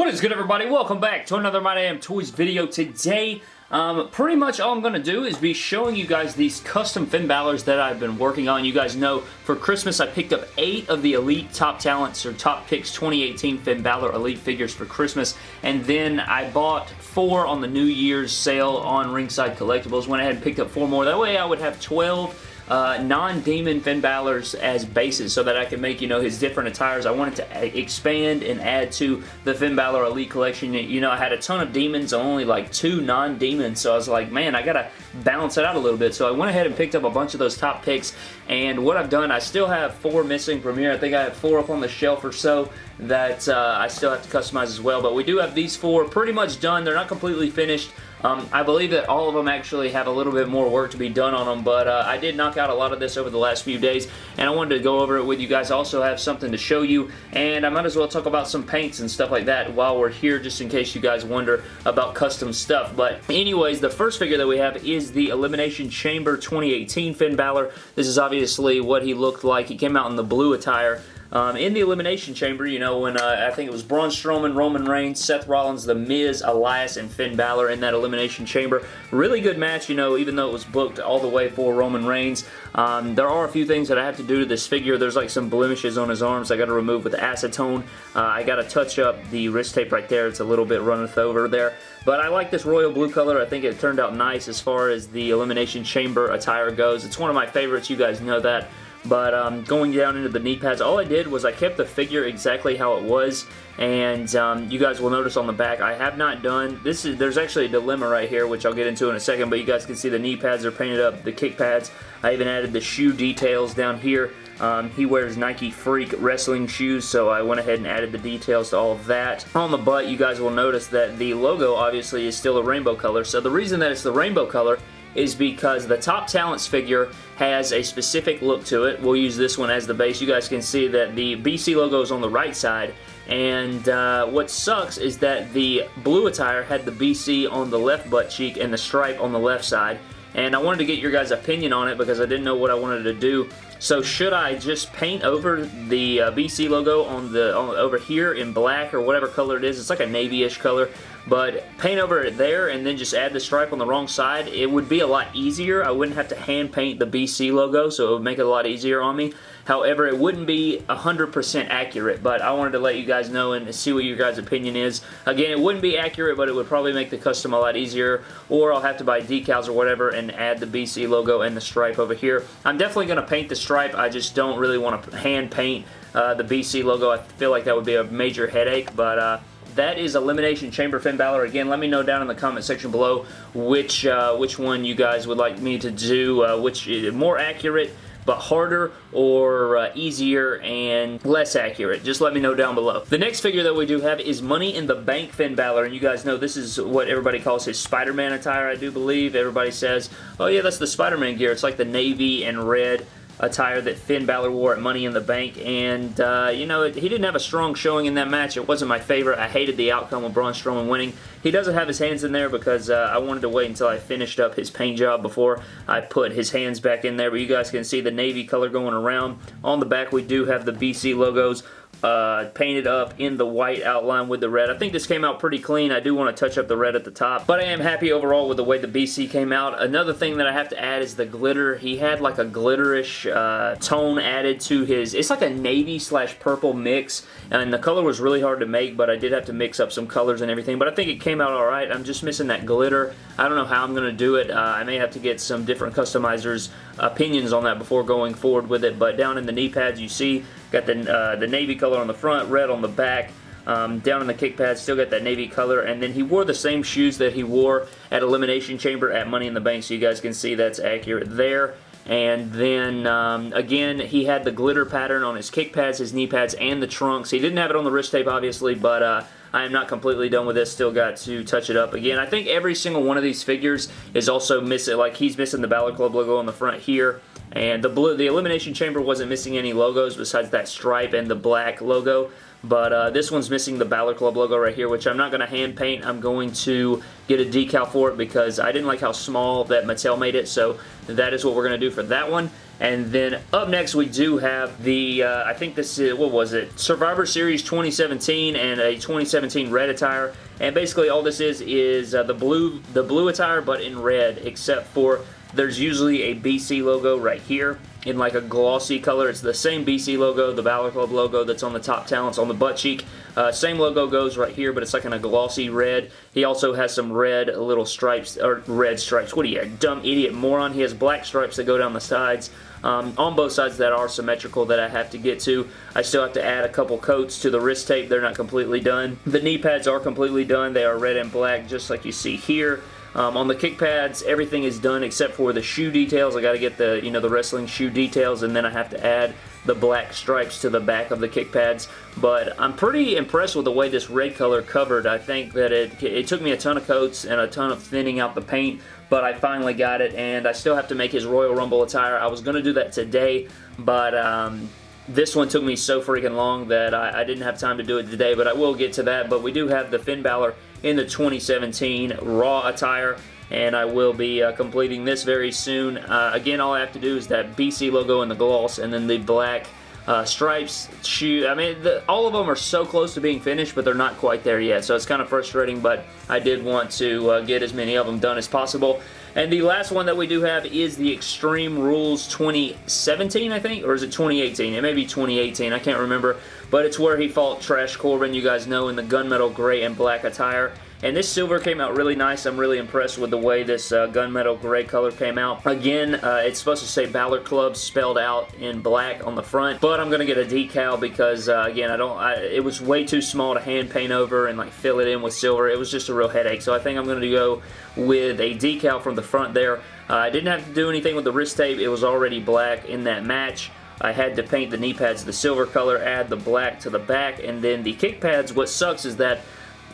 What is good everybody? Welcome back to another My Damn Toys video. Today, um, pretty much all I'm going to do is be showing you guys these custom Finn Balor's that I've been working on. You guys know for Christmas I picked up 8 of the Elite Top Talents or Top Picks 2018 Finn Balor Elite figures for Christmas and then I bought 4 on the New Year's sale on Ringside Collectibles. Went ahead and picked up 4 more. That way I would have 12 uh, non-demon Finn Balor's as bases so that I can make, you know, his different attires. I wanted to expand and add to the Finn Balor Elite Collection. You know, I had a ton of demons, only like two non-demons, so I was like, man, I gotta balance it out a little bit. So I went ahead and picked up a bunch of those top picks, and what I've done, I still have four missing from here. I think I have four up on the shelf or so that uh, I still have to customize as well, but we do have these four pretty much done. They're not completely finished. Um, I believe that all of them actually have a little bit more work to be done on them, but uh, I did knock out a lot of this over the last few days, and I wanted to go over it with you guys. I also have something to show you, and I might as well talk about some paints and stuff like that while we're here, just in case you guys wonder about custom stuff. But anyways, the first figure that we have is the Elimination Chamber 2018 Finn Balor. This is obviously what he looked like. He came out in the blue attire. Um, in the Elimination Chamber, you know, when uh, I think it was Braun Strowman, Roman Reigns, Seth Rollins, The Miz, Elias, and Finn Balor in that Elimination Chamber. Really good match, you know, even though it was booked all the way for Roman Reigns. Um, there are a few things that I have to do to this figure. There's like some blemishes on his arms I got to remove with acetone. Uh, I got to touch up the wrist tape right there. It's a little bit runneth over there. But I like this royal blue color. I think it turned out nice as far as the Elimination Chamber attire goes. It's one of my favorites. You guys know that. But um, going down into the knee pads, all I did was I kept the figure exactly how it was. And um, you guys will notice on the back, I have not done, this is, there's actually a dilemma right here, which I'll get into in a second, but you guys can see the knee pads are painted up, the kick pads. I even added the shoe details down here. Um, he wears Nike Freek wrestling shoes, so I went ahead and added the details to all of that. On the butt, you guys will notice that the logo obviously is still a rainbow color. So the reason that it's the rainbow color is because the Top Talents figure has a specific look to it. We'll use this one as the base. You guys can see that the BC logo is on the right side and uh, what sucks is that the blue attire had the BC on the left butt cheek and the stripe on the left side and I wanted to get your guys' opinion on it because I didn't know what I wanted to do. So should I just paint over the uh, BC logo on the on, over here in black or whatever color it is? It's like a navy-ish color. But paint over it there and then just add the stripe on the wrong side, it would be a lot easier. I wouldn't have to hand paint the BC logo, so it would make it a lot easier on me. However, it wouldn't be 100% accurate, but I wanted to let you guys know and see what your guys' opinion is. Again, it wouldn't be accurate, but it would probably make the custom a lot easier, or I'll have to buy decals or whatever and add the BC logo and the stripe over here. I'm definitely going to paint the stripe. I just don't really want to hand paint uh, the BC logo. I feel like that would be a major headache, but uh, that is Elimination Chamber Finn Balor. Again, let me know down in the comment section below which uh, which one you guys would like me to do, uh, which is more accurate but harder or uh, easier and less accurate. Just let me know down below. The next figure that we do have is Money in the Bank Finn Balor, and you guys know this is what everybody calls his Spider-Man attire, I do believe. Everybody says, oh yeah, that's the Spider-Man gear. It's like the navy and red attire that Finn Balor wore at Money in the Bank, and, uh, you know, he didn't have a strong showing in that match. It wasn't my favorite. I hated the outcome of Braun Strowman winning. He doesn't have his hands in there because uh, I wanted to wait until I finished up his paint job before I put his hands back in there, but you guys can see the navy color going around. On the back, we do have the BC logos uh, painted up in the white outline with the red. I think this came out pretty clean. I do want to touch up the red at the top, but I am happy overall with the way the BC came out. Another thing that I have to add is the glitter. He had like a glitterish uh, tone added to his, it's like a navy slash purple mix, and the color was really hard to make, but I did have to mix up some colors and everything, but I think it came out alright. I'm just missing that glitter. I don't know how I'm going to do it. Uh, I may have to get some different customizers' opinions on that before going forward with it, but down in the knee pads you see got the, uh, the navy color on the front, red on the back, um, down in the kick pads, still got that navy color, and then he wore the same shoes that he wore at Elimination Chamber at Money in the Bank, so you guys can see that's accurate there. And then, um, again, he had the glitter pattern on his kick pads, his knee pads, and the trunks. He didn't have it on the wrist tape, obviously, but uh, I am not completely done with this. Still got to touch it up. Again, I think every single one of these figures is also missing, like he's missing the Balor Club logo on the front here. And the blue, the Elimination Chamber wasn't missing any logos besides that stripe and the black logo. but uh, this one's missing the Balor Club logo right here, which I'm not going to hand paint. I'm going to get a decal for it because I didn't like how small that Mattel made it, so that is what we're going to do for that one. And then up next we do have the, uh, I think this is, what was it? Survivor Series 2017 and a 2017 red attire. And basically all this is, is uh, the blue the blue attire but in red except for there's usually a BC logo right here in like a glossy color. It's the same BC logo, the Balor Club logo that's on the top talents on the butt cheek. Uh, same logo goes right here, but it's like in a glossy red. He also has some red little stripes, or red stripes. What are you, dumb idiot moron? He has black stripes that go down the sides. Um, on both sides that are symmetrical that I have to get to. I still have to add a couple coats to the wrist tape. They're not completely done. The knee pads are completely done. They are red and black just like you see here. Um, on the kick pads, everything is done except for the shoe details. I got to get the, you know, the wrestling shoe details and then I have to add the black stripes to the back of the kick pads. But I'm pretty impressed with the way this red color covered. I think that it, it took me a ton of coats and a ton of thinning out the paint, but I finally got it and I still have to make his Royal Rumble attire. I was going to do that today, but um, this one took me so freaking long that I, I, didn't have time to do it today, but I will get to that. But we do have the Finn Balor in the 2017 Raw attire and I will be uh, completing this very soon. Uh, again, all I have to do is that BC logo in the gloss and then the black uh, stripes, shoe. I mean, the, all of them are so close to being finished, but they're not quite there yet, so it's kind of frustrating, but I did want to uh, get as many of them done as possible. And the last one that we do have is the Extreme Rules 2017, I think, or is it 2018? It may be 2018, I can't remember, but it's where he fought Trash Corbin, you guys know, in the gunmetal gray and black attire. And this silver came out really nice. I'm really impressed with the way this uh, gunmetal gray color came out. Again, uh, it's supposed to say Balor Club spelled out in black on the front, but I'm going to get a decal because, uh, again, I don't. I, it was way too small to hand paint over and like fill it in with silver. It was just a real headache. So I think I'm going to go with a decal from the front there. Uh, I didn't have to do anything with the wrist tape. It was already black in that match. I had to paint the knee pads the silver color, add the black to the back, and then the kick pads, what sucks is that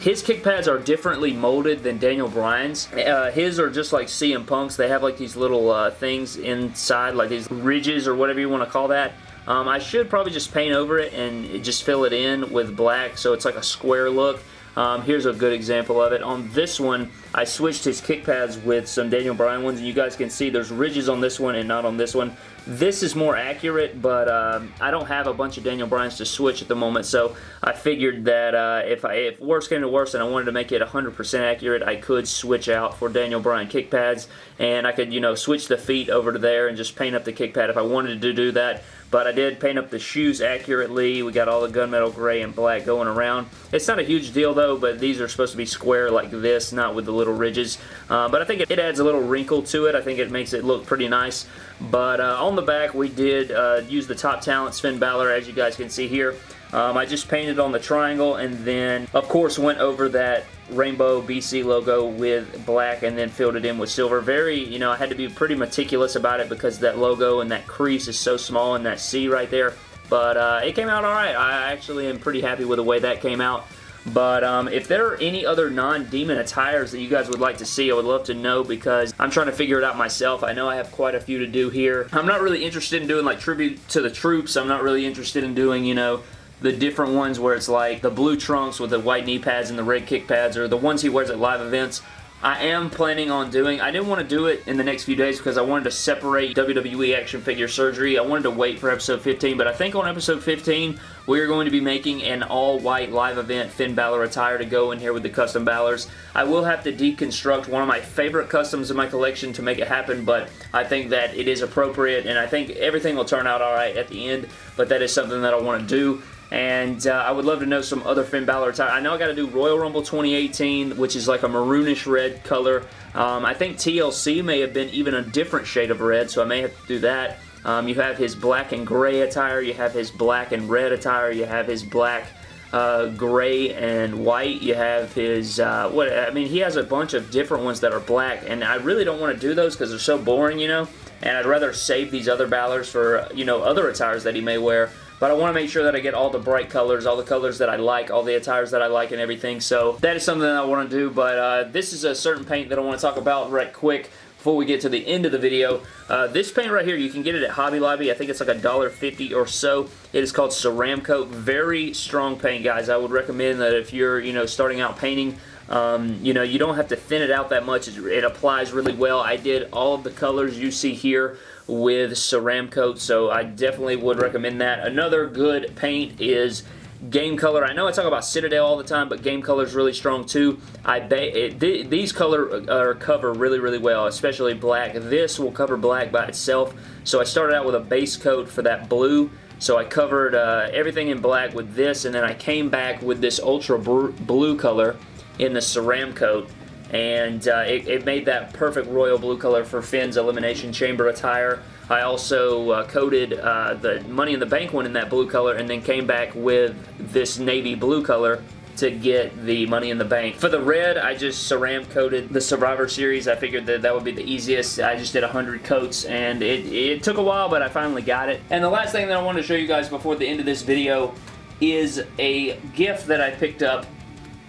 his kick pads are differently molded than Daniel Bryan's. Uh, his are just like CM Punk's. They have like these little uh, things inside, like these ridges or whatever you want to call that. Um, I should probably just paint over it and just fill it in with black so it's like a square look. Um, here's a good example of it. On this one, I switched his kick pads with some Daniel Bryan ones, and you guys can see there's ridges on this one and not on this one. This is more accurate, but um, I don't have a bunch of Daniel Bryans to switch at the moment, so I figured that uh, if, I, if worse came to worse and I wanted to make it 100% accurate, I could switch out for Daniel Bryan kick pads, and I could, you know, switch the feet over to there and just paint up the kick pad if I wanted to do that. But I did paint up the shoes accurately. We got all the gunmetal gray and black going around. It's not a huge deal though, but these are supposed to be square like this, not with the little ridges. Uh, but I think it, it, adds a little wrinkle to it. I think it makes it look pretty nice. But uh, on the back, we did uh, use the Top Talent Finn Balor, as you guys can see here. Um, I just painted on the triangle and then, of course, went over that rainbow BC logo with black and then filled it in with silver. Very, you know, I had to be pretty meticulous about it because that logo and that crease is so small and that C right there. But uh, it came out alright. I actually am pretty happy with the way that came out. But um, if there are any other non-demon attires that you guys would like to see, I would love to know because I'm trying to figure it out myself. I know I have quite a few to do here. I'm not really interested in doing like tribute to the troops. I'm not really interested in doing, you know, the different ones where it's like the blue trunks with the white knee pads and the red kick pads or the ones he wears at live events. I am planning on doing, I didn't want to do it in the next few days because I wanted to separate WWE action figure surgery. I wanted to wait for episode 15, but I think on episode 15, we are going to be making an all-white live event Finn Balor attire to go in here with the custom Balors. I will have to deconstruct one of my favorite customs in my collection to make it happen, but I think that it is appropriate, and I think everything will turn out alright at the end, but that is something that I want to do and uh, I would love to know some other Finn Balor attire. I know I got to do Royal Rumble 2018, which is like a maroonish red color. Um, I think TLC may have been even a different shade of red, so I may have to do that. Um, you have his black and gray attire, you have his black and red attire, you have his black uh, gray and white. You have his, uh, what, I mean, he has a bunch of different ones that are black, and I really don't want to do those because they're so boring, you know, and I'd rather save these other Balors for, you know, other attires that he may wear. But I want to make sure that I get all the bright colors, all the colors that I like, all the attires that I like and everything. So that is something that I want to do. But uh, this is a certain paint that I want to talk about right quick before we get to the end of the video. Uh, this paint right here, you can get it at Hobby Lobby. I think it's like a dollar fifty or so. It is called Ceramcoat. Very strong paint, guys. I would recommend that if you're, you know, starting out painting, um, you know, you don't have to thin it out that much. It applies really well. I did all of the colors you see here with Ceram Coat, so I definitely would recommend that. Another good paint is Game Color. I know I talk about Citadel all the time, but Game Color is really strong too. I it, th These color uh, cover really, really well, especially black. This will cover black by itself, so I started out with a base coat for that blue, so I covered uh, everything in black with this, and then I came back with this ultra blue color, in the Ceramcoat and uh, it, it, made that perfect royal blue color for Finn's Elimination Chamber attire. I also uh, coated uh, the Money in the Bank one in that blue color and then came back with this navy blue color to get the Money in the Bank. For the red, I just ceram coated the Survivor Series. I figured that that would be the easiest. I just did 100 coats and it, it took a while, but I finally got it. And the last thing that I want to show you guys before the end of this video is a gift that I picked up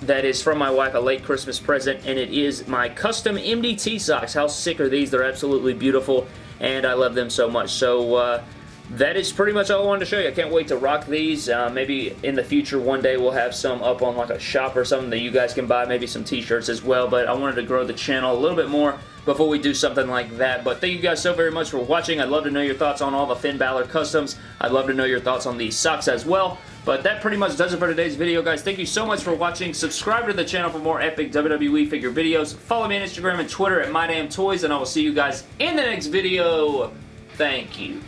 that is from my wife, a late Christmas present, and it is my custom MDT socks. How sick are these? They're absolutely beautiful, and I love them so much. So, uh, that is pretty much all I wanted to show you. I can't wait to rock these. Uh, maybe in the future one day we'll have some up on like a shop or something that you guys can buy. Maybe some t-shirts as well. But I wanted to grow the channel a little bit more before we do something like that. But thank you guys so very much for watching. I'd love to know your thoughts on all the Finn Balor customs. I'd love to know your thoughts on these socks as well. But that pretty much does it for today's video, guys. Thank you so much for watching. Subscribe to the channel for more epic WWE figure videos. Follow me on Instagram and Twitter at MyDamnToys, and I will see you guys in the next video. Thank you.